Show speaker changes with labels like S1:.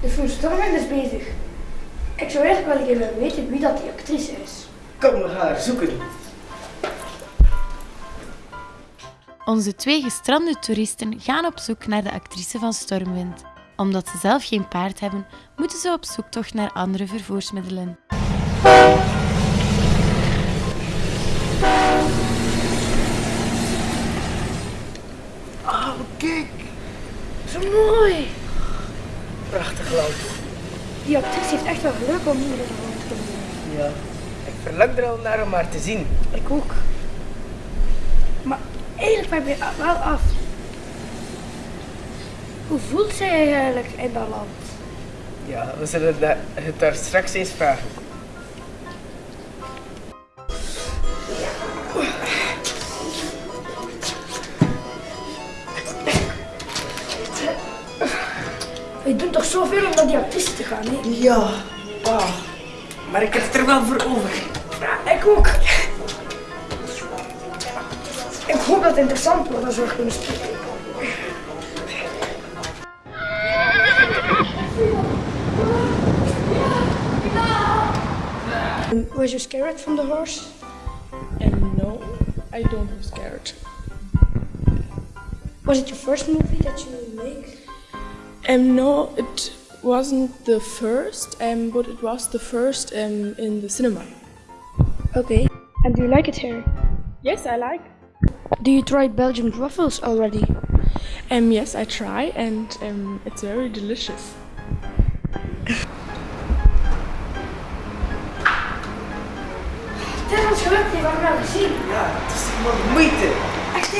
S1: De film Stormwind is bezig. Ik zou eigenlijk wel even weten wie dat die actrice is.
S2: Kom, we gaan haar zoeken.
S3: Onze twee gestrande toeristen gaan op zoek naar de actrice van Stormwind. Omdat ze zelf geen paard hebben, moeten ze op zoektocht naar andere vervoersmiddelen.
S2: Oh, kijk.
S1: Zo mooi!
S2: Prachtig land.
S1: Die actrice heeft echt wel geluk om hier in rond te komen.
S2: Ja. Ik verlang er al naar om haar te zien.
S1: Ik ook. Maar eigenlijk ben ik me wel af. Hoe voelt zij eigenlijk in dat land?
S2: Ja, we zullen het daar straks eens vragen.
S1: We doen toch zoveel om naar die actrice te gaan, hè?
S2: Ja. Ah. Maar ik heb het er wel voor over.
S1: Ja, ik ook. Ik hoop dat het interessant wordt als we kunnen spreken. Was you scared from the horse?
S4: And no, I don't was scared.
S1: Was it your first movie that you make?
S4: Um, no, it wasn't the first, um, but it was the first um, in the cinema.
S1: Okay. And do you like it here?
S4: Yes, I like.
S1: Do you try Belgian waffles already?
S4: Um, yes, I try, and um, it's very delicious.
S1: Het is ons gelukt, die hebben we wel gezien.
S2: Ja, het is helemaal de moeite.
S1: Echt,